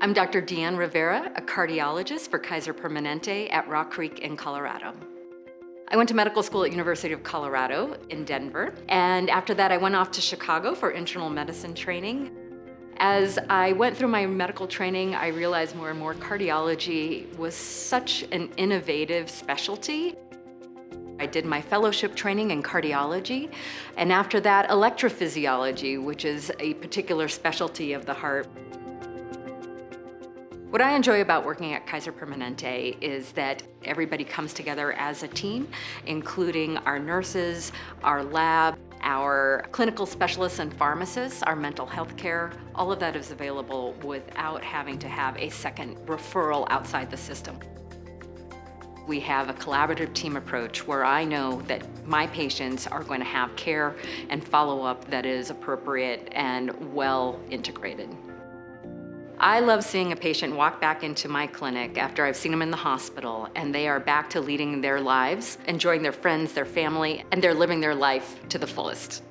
I'm Dr. Deanne Rivera, a cardiologist for Kaiser Permanente at Rock Creek in Colorado. I went to medical school at University of Colorado in Denver, and after that I went off to Chicago for internal medicine training. As I went through my medical training, I realized more and more cardiology was such an innovative specialty. I did my fellowship training in cardiology, and after that, electrophysiology, which is a particular specialty of the heart. What I enjoy about working at Kaiser Permanente is that everybody comes together as a team, including our nurses, our lab, our clinical specialists and pharmacists, our mental health care, all of that is available without having to have a second referral outside the system. We have a collaborative team approach where I know that my patients are going to have care and follow-up that is appropriate and well integrated. I love seeing a patient walk back into my clinic after I've seen them in the hospital and they are back to leading their lives, enjoying their friends, their family, and they're living their life to the fullest.